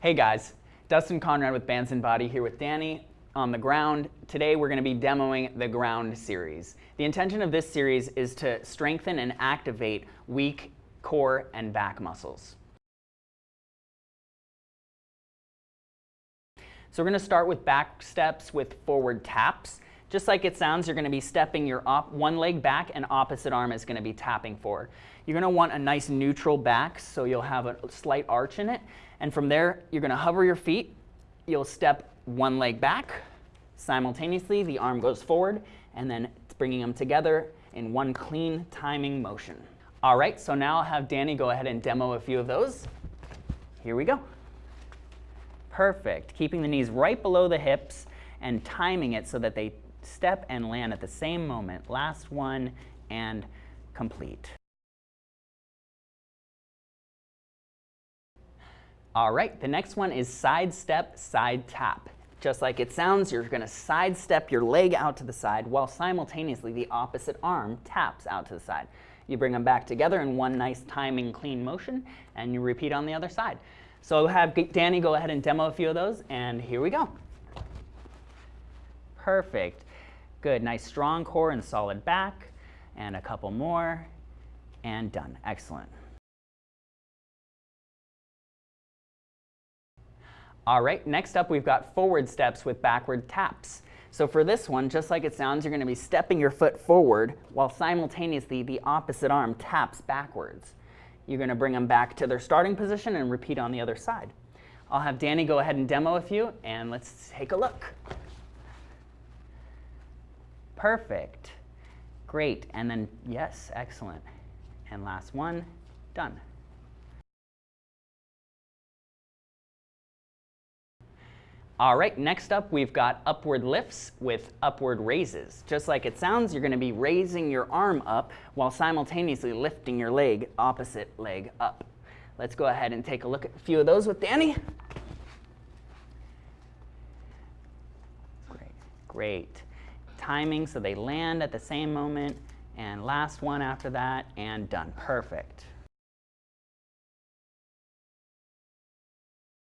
Hey guys, Dustin Conrad with Bands and Body here with Danny on the ground. Today we're going to be demoing the ground series. The intention of this series is to strengthen and activate weak core and back muscles. So we're going to start with back steps with forward taps. Just like it sounds, you're going to be stepping your one leg back and opposite arm is going to be tapping forward. You're going to want a nice neutral back so you'll have a slight arch in it. And from there, you're going to hover your feet. You'll step one leg back. Simultaneously, the arm goes forward and then it's bringing them together in one clean timing motion. All right, so now I'll have Danny go ahead and demo a few of those. Here we go. Perfect. Keeping the knees right below the hips and timing it so that they step and land at the same moment. Last one and complete. All right, the next one is side step, side tap. Just like it sounds, you're going to sidestep your leg out to the side while simultaneously the opposite arm taps out to the side. You bring them back together in one nice timing clean motion and you repeat on the other side. So I'll have Danny go ahead and demo a few of those and here we go. Perfect. Good, nice strong core and solid back. And a couple more. And done. Excellent. All right, next up we've got forward steps with backward taps. So for this one, just like it sounds, you're going to be stepping your foot forward while simultaneously the opposite arm taps backwards. You're going to bring them back to their starting position and repeat on the other side. I'll have Danny go ahead and demo a few, and let's take a look. Perfect. Great. And then, yes, excellent. And last one, done. All right, next up we've got upward lifts with upward raises. Just like it sounds, you're going to be raising your arm up while simultaneously lifting your leg, opposite leg up. Let's go ahead and take a look at a few of those with Danny. Great, great timing so they land at the same moment. And last one after that, and done. Perfect.